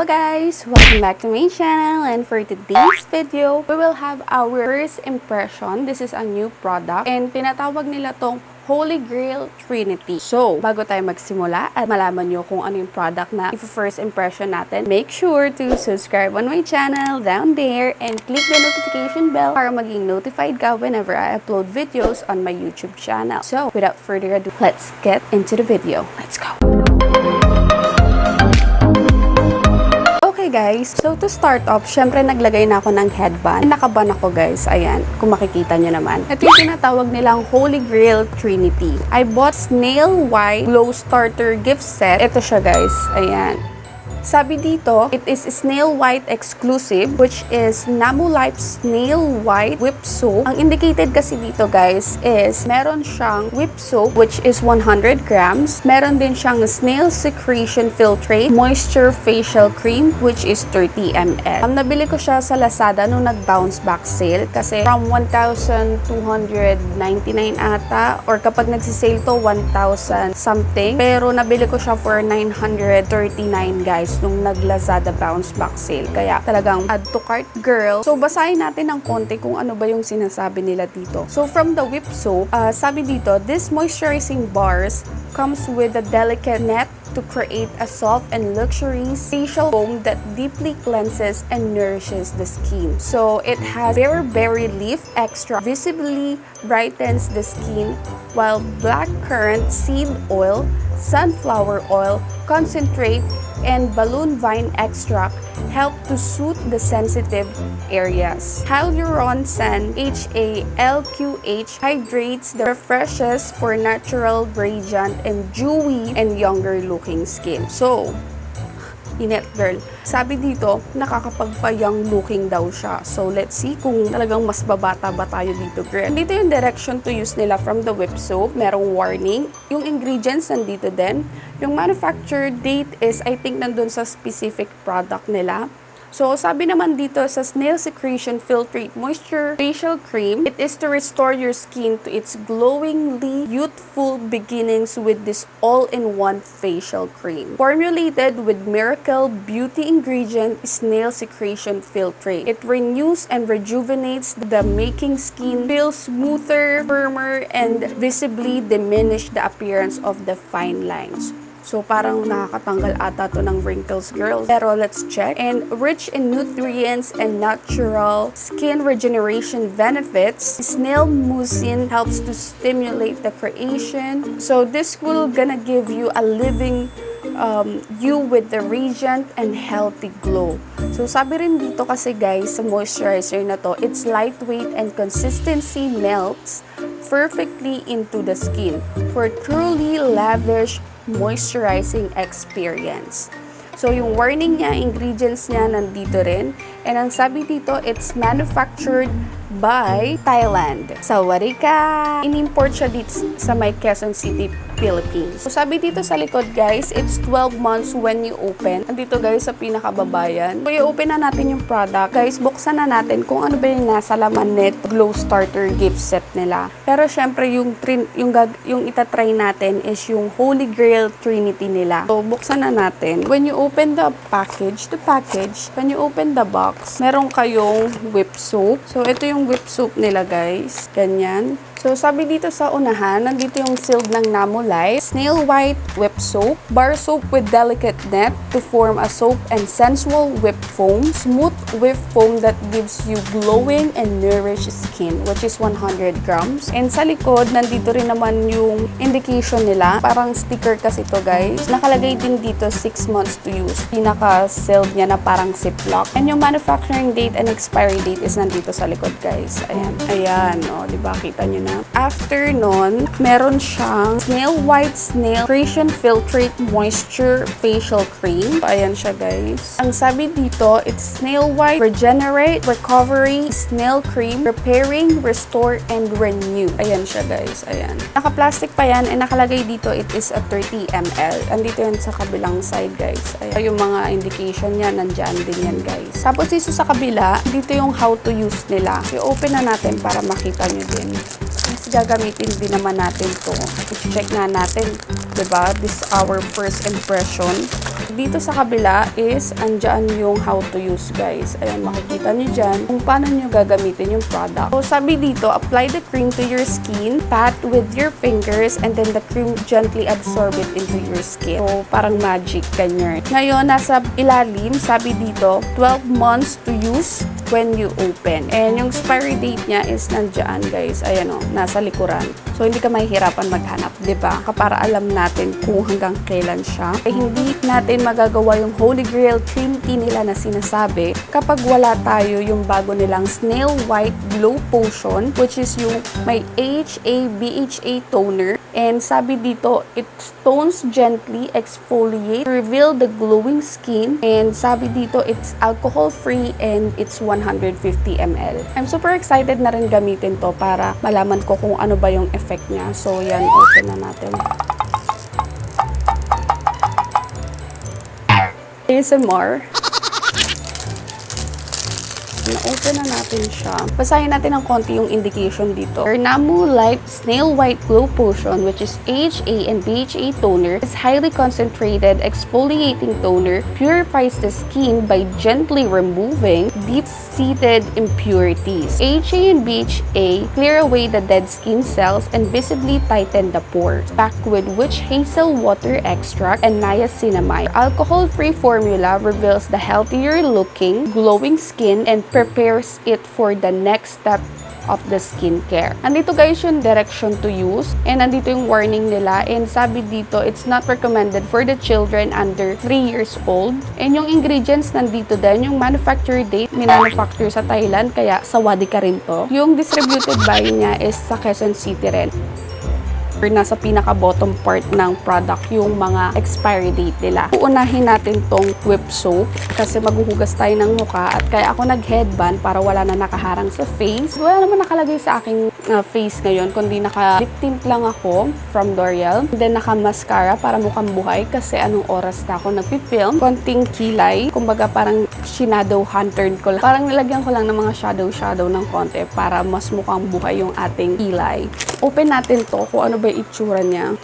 Hello guys! Welcome back to my channel and for today's video, we will have our first impression. This is a new product and tinatawag nila tong Holy Grail Trinity. So, bago tayo magsimula at malaman nyo kung ano yung product na if-first impression natin, make sure to subscribe on my channel down there and click the notification bell para maging notified ka whenever I upload videos on my YouTube channel. So, without further ado, let's get into the video. Let's go! Guys, so to start off, syempre naglagay na ako ng headband. Nakaban ako guys, ayan, kung makikita nyo naman. Ito yung tinatawag nilang Holy Grail Trinity. I bought Snail White Glow Starter gift set. Ito siya guys, ayan. Sabi dito, it is snail white exclusive which is Namu Life Snail White Whip Soap. Ang indicated kasi dito guys is meron siyang whip soap which is 100 grams. Meron din siyang Snail Secretion Filtrate Moisture Facial Cream which is 30 ml. Um, nabili ko siya sa Lazada nung nag-bounce back sale kasi from 1,299 ata or kapag nagsisale to 1,000 something. Pero nabili ko siya for 939 guys nung nag-Lazada bounce back sale. Kaya talagang add to cart girl. So basahin natin ng konti kung ano ba yung sinasabi nila dito. So from the whip soap, uh, sabi dito, this moisturizing bars comes with a delicate net to create a soft and luxurious facial foam that deeply cleanses and nourishes the skin. So it has berry leaf extra visibly brightens the skin while black currant seed oil, sunflower oil, concentrate, and balloon vine extract help to soothe the sensitive areas. Hyaluron-San HALQH hydrates the refreshes for natural, radiant, and dewy and younger looking skin. So, Inet girl. Sabi dito, nakakapagpayang looking daw siya. So, let's see kung talagang mas babata ba tayo dito, girl. Dito yung direction to use nila from the whip soap. Merong warning. Yung ingredients nandito din. Yung manufacture date is, I think, nandun sa specific product nila. So, sabi naman dito sa Snail Secretion Filtrate Moisture Facial Cream, it is to restore your skin to its glowingly youthful beginnings with this all-in-one facial cream. Formulated with miracle beauty ingredient Snail Secretion Filtrate. It renews and rejuvenates the making skin feel smoother, firmer, and visibly diminish the appearance of the fine lines. So, parang nakakatanggal ata to ng wrinkles, girls. Pero let's check. And rich in nutrients and natural skin regeneration benefits, snail mucin helps to stimulate the creation. So, this will gonna give you a living um, you with the radiant and healthy glow. So, sabi rin dito kasi guys, sa moisturizer na to, it's lightweight and consistency melts perfectly into the skin for truly lavish moisturizing experience. So, yung warning niya, ingredients niya nandito rin. And ang sabi dito, it's manufactured by Thailand. Sa Warika, in-import siya dito sa may Quezon City, Philippines. So, sabi dito sa likod, guys, it's 12 months when you open. Andito, guys, sa pinakababayan. So, i-open na natin yung product. Guys, buksan na natin kung ano ba yung nasa laman net glow starter gift set nila. Pero, syempre, yung, trin, yung, gag, yung itatry natin is yung Holy Grail Trinity nila. So, buksan na natin. When you open the package, the package, when you open the box, meron kayong whip soap. So, ito yung whip soap nila, guys. Ganyan. So, sabi dito sa unahan, nandito yung sealed ng Namo Light, Snail White Whip Soap, Bar Soap with Delicate Net to form a soap and sensual whip foam, Smooth whip foam that gives you glowing and nourished skin, which is 100 grams. And sa likod, nandito rin naman yung indication nila. Parang sticker kasi to guys. Nakalagay din dito 6 months to use. Pinaka-sealed niya na parang ziplock. And yung manufacturing date and expiry date is nandito sa likod guys. Ayan. Ayan, o. Oh, diba? Kita nyo na na. After nun, meron siyang Snail White Snail Creation Filtrate Moisture Facial Cream. Ayan siya guys. Ang sabi dito, it's Snail White Regenerate, Recovery, Snail Cream, Repairing, Restore, and Renew. Ayan siya guys. Ayan. Naka-plastic pa yan and nakalagay dito it is a 30 ml. Andito yan sa kabilang side guys. Ayan. Yung mga indication niya, nandyan din yan guys. Tapos dito sa kabila, dito yung how to use nila. I-open na natin para makita nyo din. Gagamitin din naman natin to. I-check na natin 'Diba? This our first impression. Dito sa kabila is andyan yung how to use guys. Ayan, makikita nyo dyan kung paano nyo gagamitin yung product. So sabi dito, apply the cream to your skin, pat with your fingers, and then the cream gently absorb it into your skin. So parang magic, ganyan. Ngayon, nasa ilalim, sabi dito, 12 months to use when you open. And yung expiry date niya is nandyan guys. Ayan o, nasa likuran. So hindi ka mahihirapan maghanap, ba? Para alam natin kung hanggang kailan siya. Eh, hindi natin magagawa yung Holy Grail tea nila na sinasabi kapag wala tayo yung bago nilang Snail White Glow Potion which is yung may HA BHA toner and sabi dito it tones gently exfoliate reveal the glowing skin and sabi dito it's alcohol free and it's 150 ml. I'm super excited na rin gamitin to para malaman ko kung ano ba yung effect niya. So yan, open na natin. ASMR. Na-open na natin siya. Basahin natin ng konti yung indication dito. Ernamu Light Snail White Glow Potion, which is HA and BHA toner, is highly concentrated exfoliating toner, purifies the skin by gently removing deep-seated impurities. HA and BHA clear away the dead skin cells and visibly tighten the pores. Packed with witch hazel water extract and niacinamide. Alcohol-free formula reveals the healthier-looking, glowing skin and prepares it for the next step of the skincare. Andito guys yung direction to use and andito yung warning nila and sabi dito it's not recommended for the children under 3 years old and yung ingredients nandito din yung manufacture date minanufacture sa Thailand kaya sawadi ka rin to. Yung distributed by niya is sa Quezon City rin nasa pinaka-bottom part ng product yung mga expiry date nila. Uunahin natin tong whip soap kasi maghuhugas tayo ng mukha at kaya ako nag-headband para wala na nakaharang sa face. Wala naman nakalagay sa aking uh, face ngayon kundi naka-lip tint lang ako from L'Oreal. Then naka-mascara para mukhang buhay kasi anong oras na ako nagpi-film. Konting kilay, kumbaga parang shadow hunter ko lang. Parang nilagyan ko lang ng mga shadow-shadow ng konti para mas mukhang buhay yung ating kilay. Open natin to kung ano ba yung itsura niya.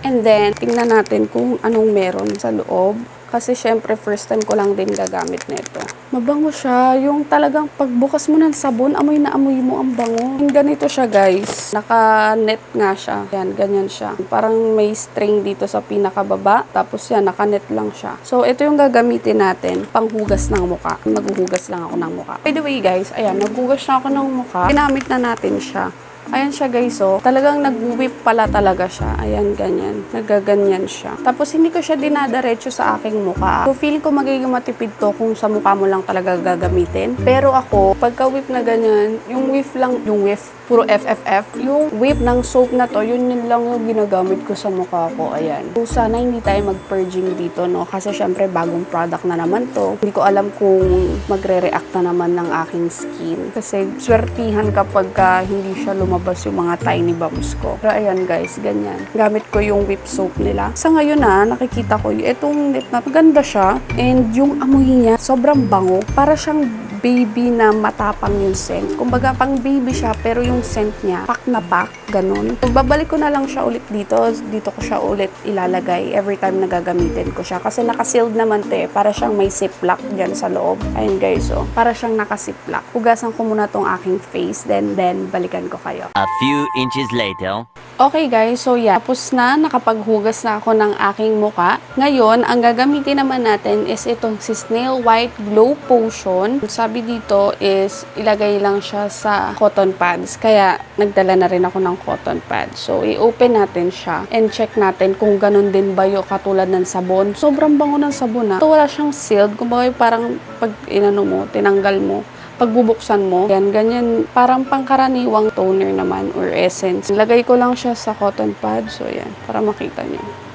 And then, tingnan natin kung anong meron sa loob. Kasi syempre, first time ko lang din gagamit nito. Mabango siya. Yung talagang pagbukas mo ng sabon, amoy na amoy mo ang bango. Yung ganito siya, guys. Naka-net nga siya. Yan, ganyan siya. Parang may string dito sa pinakababa. Tapos yan, naka-net lang siya. So, ito yung gagamitin natin. Panghugas ng muka. Maghuhugas lang ako ng muka. By the way, guys, ayan, naghugas na ako ng muka. Ginamit na natin siya. Ayan siya guys, oh. Talagang nag-whip pala talaga siya. Ayan, ganyan. Nagaganyan siya. Tapos hindi ko siya dinadaretso sa aking mukha. So feel ko magiging matipid to kung sa mukha mo lang talaga gagamitin. Pero ako, pagka whip na ganyan, yung whip lang, yung whip, puro FFF. Yung whip ng soap na to, yun yun lang yung ginagamit ko sa mukha ko. Ayan. So sana hindi tayo mag-purging dito, no? Kasi syempre bagong product na naman to. Hindi ko alam kung magre-react na naman ng aking skin. Kasi swertihan kapag ka hindi siya lumabas yung mga tiny bumps ko. Pero ayan guys, ganyan. Gamit ko yung whip soap nila. Sa ngayon na, nakikita ko, itong lip na maganda siya. And yung amoy niya, sobrang bango. Para siyang baby na matapang yung scent. Kumbaga, pang baby siya, pero yung scent niya, pack na pack, ganun. So, babalik ko na lang siya ulit dito. Dito ko siya ulit ilalagay every time na gagamitin ko siya. Kasi nakasealed naman to eh. Para siyang may ziplock dyan sa loob. Ayun guys, oh. Para siyang nakasiplock. Hugasan ko muna tong aking face, then, then, balikan ko kayo. A few inches later. Okay guys, so yeah, tapos na, nakapaghugas na ako ng aking muka. Ngayon, ang gagamitin naman natin is itong si Snail White Glow Potion. Sabi dito is ilagay lang siya sa cotton pads. Kaya nagdala na rin ako ng cotton pads. So, i-open natin siya and check natin kung ganun din ba yung katulad ng sabon. Sobrang bango ng sabon ha. Ito wala siyang sealed. Kumbaga parang pag inano mo, tinanggal mo, pagbubuksan mo, yan, ganyan, parang pangkaraniwang toner naman or essence. Lagay ko lang siya sa cotton pad, so yan, para makita niyo.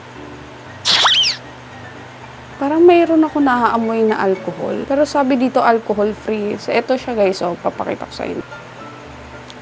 Parang mayroon ako naaamoy na alcohol. Pero sabi dito alcohol free. So, ito siya guys, oh, papakita ko sa inyo.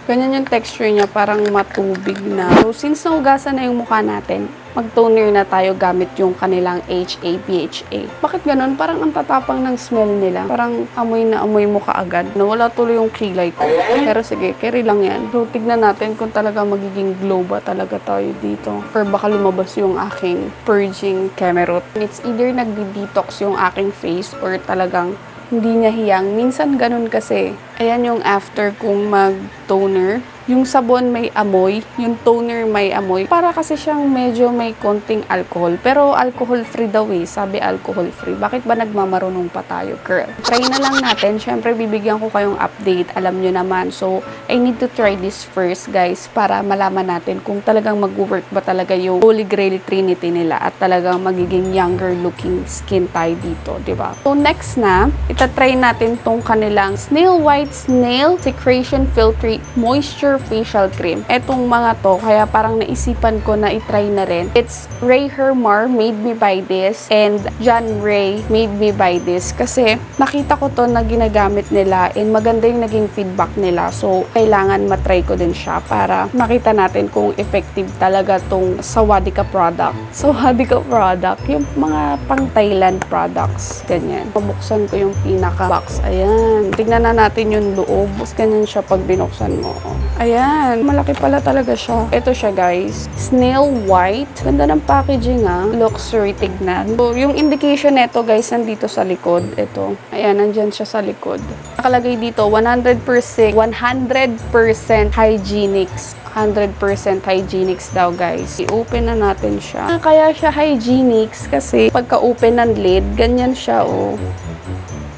Ganyan yung texture niya, parang matubig na. So, since naugasan na yung mukha natin, mag-toner na tayo gamit yung kanilang HA, PHA. Bakit ganun? Parang ang tatapang ng smell nila. Parang amoy na amoy mo kaagad. Nawala tuloy yung kilay ko. Pero sige, carry lang yan. So, tignan natin kung talaga magiging glow ba talaga tayo dito. Or baka lumabas yung aking purging kemerot. It's either nagdi-detox yung aking face or talagang hindi niya hiyang. Minsan ganun kasi. Ayan yung after kong mag-toner. Yung sabon may amoy, yung toner may amoy. Para kasi siyang medyo may konting alcohol. Pero alcohol-free daw eh. Sabi alcohol-free. Bakit ba nagmamarunong pa tayo, girl? Try na lang natin. Siyempre, bibigyan ko kayong update. Alam nyo naman. So, I need to try this first, guys, para malaman natin kung talagang mag-work ba talaga yung Holy Grail Trinity nila at talagang magiging younger looking skin tayo dito, di ba? So, next na, itatry natin tong kanilang Snail White Snail Secretion Filtrate Moisture Facial Cream. Etong mga to, kaya parang naisipan ko na itry na rin. It's Ray Hermar made me buy this and John Ray made me buy this kasi nakita ko to na ginagamit nila and maganda yung naging feedback nila. So, kailangan matry ko din siya para makita natin kung effective talaga tong Sawadika product. Sawadika product, yung mga pang Thailand products, ganyan. Pabuksan ko yung pinaka box. Ayan. Tignan na natin yung loob. Ganyan siya pag binuksan mo. Ayan. Malaki pala talaga siya. Ito siya guys. Snail white. Ganda ng packaging ah. Luxury tignan. So, yung indication nito guys, nandito sa likod. Ito. Ayan, nandyan siya sa likod. Nakalagay dito, 100%, 100% hygienics. 100% hygienics daw guys. I-open na natin siya. Kaya siya hygienics kasi pagka-open ng lid, ganyan siya oh.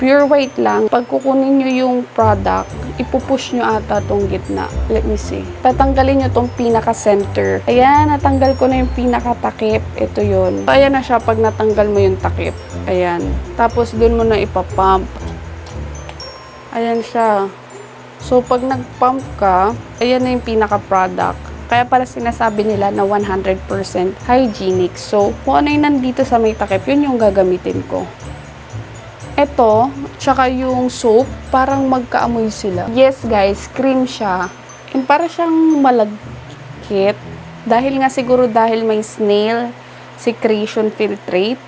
Pure white lang. Pag kukunin nyo yung product, ipupush nyo ata tong gitna. Let me see. Tatanggalin nyo tong pinaka-center. Ayan, natanggal ko na yung pinaka-takip. Ito yun. So, ayan na siya pag natanggal mo yung takip. Ayan. Tapos, dun mo na ipapump. Ayan siya. So, pag nag-pump ka, ayan na yung pinaka-product. Kaya pala sinasabi nila na 100% hygienic. So, kung ano yung nandito sa may takip, yun yung gagamitin ko. Ito, tsaka yung soap, parang magkaamoy sila. Yes guys, cream siya. And para siyang malagkit. Dahil nga siguro dahil may snail secretion filtrate.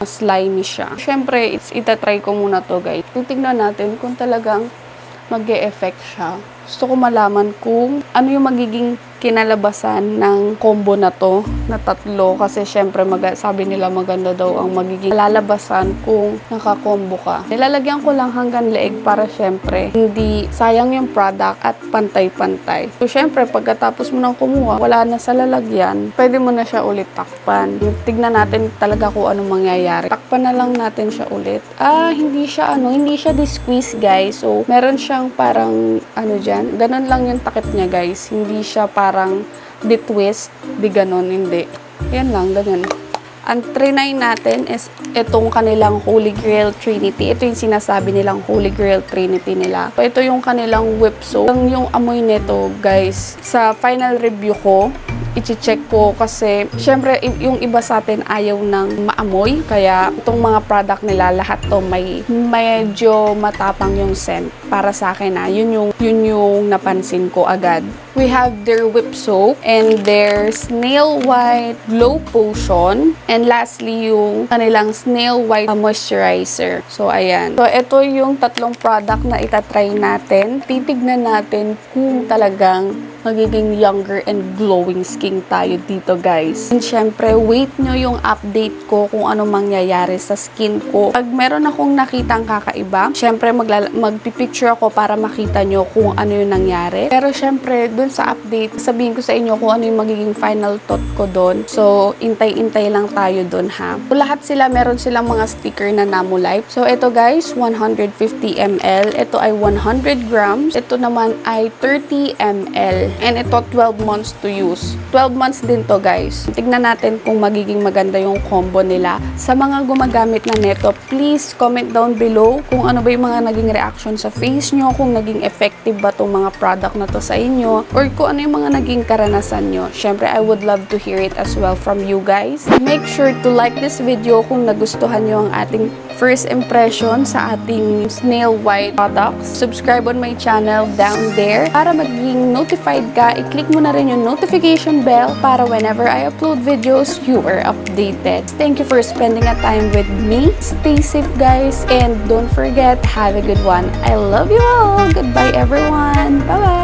Slimy siya. Siyempre, it's, itatry ko muna to guys. Titignan natin kung talagang mag effect siya. Gusto ko malaman kung ano yung magiging kinalabasan ng combo na to na tatlo kasi syempre mag sabi nila maganda daw ang magiging lalabasan kung nakakombo ka. Nilalagyan ko lang hanggang leeg para syempre hindi sayang yung product at pantay-pantay. So syempre pagkatapos mo nang kumuha, wala na sa lalagyan, pwede mo na siya ulit takpan. Tignan natin talaga kung ano mangyayari. Takpan na lang natin siya ulit. Ah, hindi siya ano, hindi siya di-squeeze guys. So meron siyang parang ano dyan, ganun lang yung takip niya guys. Hindi siya parang di-twist, di ganun, hindi. Yan lang, ganun. Ang trinay natin is itong kanilang Holy Grail Trinity. Ito yung sinasabi nilang Holy Grail Trinity nila. Ito yung kanilang whip soap. Yung amoy nito, guys, sa final review ko, ichi-check ko kasi syempre yung iba sa atin ayaw ng maamoy kaya itong mga product nila lahat to may medyo matapang yung scent para sa akin na yun yung yun yung napansin ko agad we have their whip soap and their snail white glow potion and lastly yung kanilang snail white moisturizer so ayan so ito yung tatlong product na itatry natin titignan natin kung talagang magiging younger and glowing skin tayo dito guys. And syempre, wait nyo yung update ko kung ano mangyayari sa skin ko. Pag meron akong nakitang kakaiba, syempre magpipicture ako para makita nyo kung ano yung nangyari. Pero syempre, dun sa update, sabihin ko sa inyo kung ano yung magiging final thought ko dun. So, intay-intay lang tayo dun ha. So, lahat sila, meron silang mga sticker na Namulife. So, ito guys, 150 ml. Ito ay 100 grams. Ito naman ay 30 ml. And ito, 12 months to use. 12 months din to, guys. Tignan natin kung magiging maganda yung combo nila. Sa mga gumagamit na neto, please comment down below kung ano ba yung mga naging reaction sa face nyo, kung naging effective ba itong mga product na to sa inyo or kung ano yung mga naging karanasan nyo. Syempre, I would love to hear it as well from you guys. Make sure to like this video kung nagustuhan nyo ang ating first impression sa ating snail white products. Subscribe on my channel down there para maging notified ka. I-click mo na rin yung notification bell para whenever I upload videos, you are updated. Thank you for spending a time with me. Stay safe guys and don't forget, have a good one. I love you all. Goodbye everyone. Bye-bye.